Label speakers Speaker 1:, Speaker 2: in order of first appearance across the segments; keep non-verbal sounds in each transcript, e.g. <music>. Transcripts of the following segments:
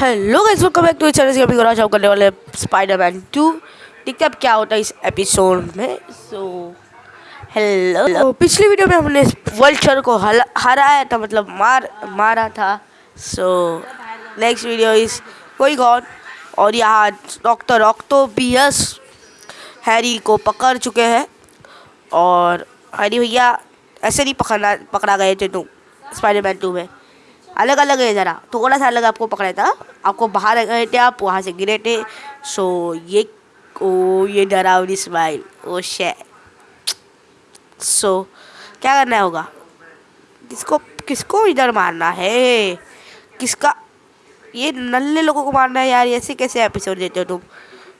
Speaker 1: Hello guys welcome back to channel अभी करा करने वाले स्पाइडरमैन टू देखते अब क्या होता है इस एपिसोड में. सो हेलो तो पिछली वीडियो में हमने वर्ल्ड को हराया था मतलब मार मारा था. सो नेक्स्ट वीडियो इज़ कोई गॉड और यहाँ डॉक्टर ऑक्टोपियस हैरी को पकड़ चुके हैं. और हैरी भैया ऐसे नहीं पकड़ना पकड़ा गए थे तुम स्पाइडरमैन टू में. अलग अलग है ज़रा। थोड़ा सा अलग आपको पकड़ा था। आपको बाहर गए थे आप, वहाँ से गिरे थे। सो ये, ओ, ये डरावनी स्माइल ओ शे सो क्या करना होगा? किसको किसको इधर मारना है? किसका, ये नल्ले लोगों को मारना है यार। ऐसे कैसे एपिसोड देते हो तुम?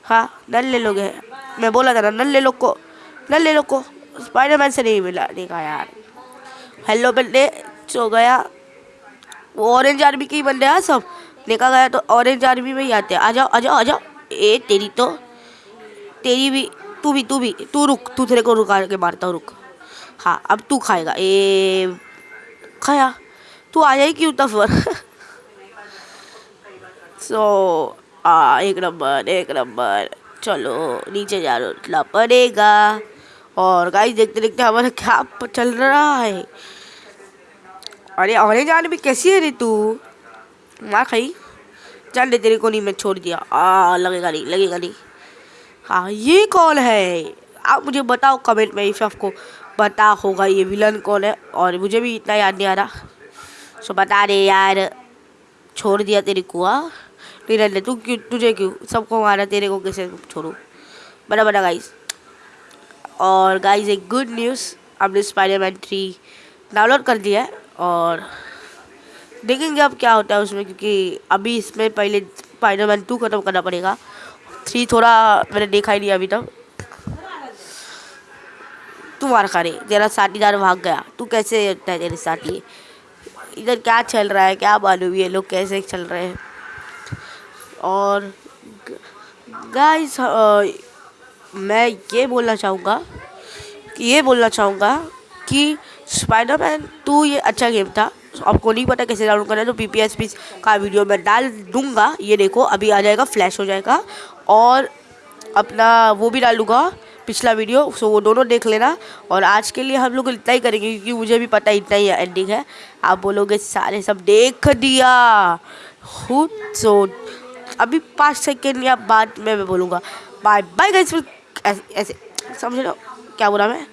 Speaker 1: हाँ नल्ले लोग हैं। मैं बोला था ना, नल्ले लोग को, नल्ले लोग को। स्पाइडरमैन से नहीं मिला कहा यार। हेलो बंदे, सो गया। वो ऑरेंज आर्मी के ही बंदे हैं सब। देखा गया तो ऑरेंज आर्मी में ही आते हैं। आ जाओ आ जाओ आ जाओ। ए, तेरी तो तेरी भी, तू भी तू भी, तू रुक, तू तेरे को रुका के मारता हूँ, रुक। हाँ अब तू खाएगा। ए, खाया। तू आ जाए क्यों तब सो <laughs> आ, एक नंबर एक नंबर। चलो, नीचे जा ला पड़ेगा और गाइस देखते देखते हमारा क्या चल रहा है? अरे ऑरेंज आने भी कैसी है रे तू? मार खाई। चल दे तेरे को नहीं, मैं छोड़ दिया। आ, लगेगा नहीं लगेगा नहीं। हाँ ये कौन है? आप मुझे बताओ कमेंट में इफ़ आपको। पता होगा ये विलन कौन है, और मुझे भी इतना याद नहीं आ रहा। सो बता रहे यार। छोड़ दिया तेरे को हाँ। नहीं रहने तू क्यों, तुझे क्यों? सबको मारा, तेरे को कैसे छोड़ू? बड़ा बड़ा गाइस और गाइस एक गुड न्यूज़ आपने स्पाइडरमैन थ्री डाउनलोड कर दिया है। और देखेंगे अब क्या होता है उसमें, क्योंकि अभी इसमें पहले स्पाइडरमैन टू ख़त्म करना पड़ेगा। थ्री थोड़ा मैंने देखा ही नहीं अभी तक। तू मार खा रही तेरा साथीदार भाग गया। तू कैसे है तेरे साथी? इधर क्या चल रहा है? क्या मालूम ये लोग कैसे चल रहे हैं? और गाइस मैं ये बोलना चाहूँगा ये बोलना चाहूँगा कि स्पाइडरमैन टू ये अच्छा गेम था। आपको नहीं पता कैसे डाउनलोड करना है तो पी पी एस पी का वीडियो मैं डाल दूँगा। ये देखो, अभी आ जाएगा फ्लैश हो जाएगा। और अपना वो भी डाल दूँगा, पिछला वीडियो सो वो दोनों देख लेना। और आज के लिए हम लोग इतना ही करेंगे, क्योंकि मुझे भी पता इतना ही एंडिंग है। आप बोलोगे, सारे सब देख दिया। खुद सो अभी पाँच सेकेंड या बाद में मैं बोलूँगा। बाय बाय गाइस ऐसे समझ लो क्या बोला मैं?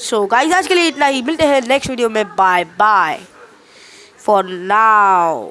Speaker 1: सो so, गाइस आज के लिए इतना ही। मिलते हैं नेक्स्ट वीडियो में। Bye bye for now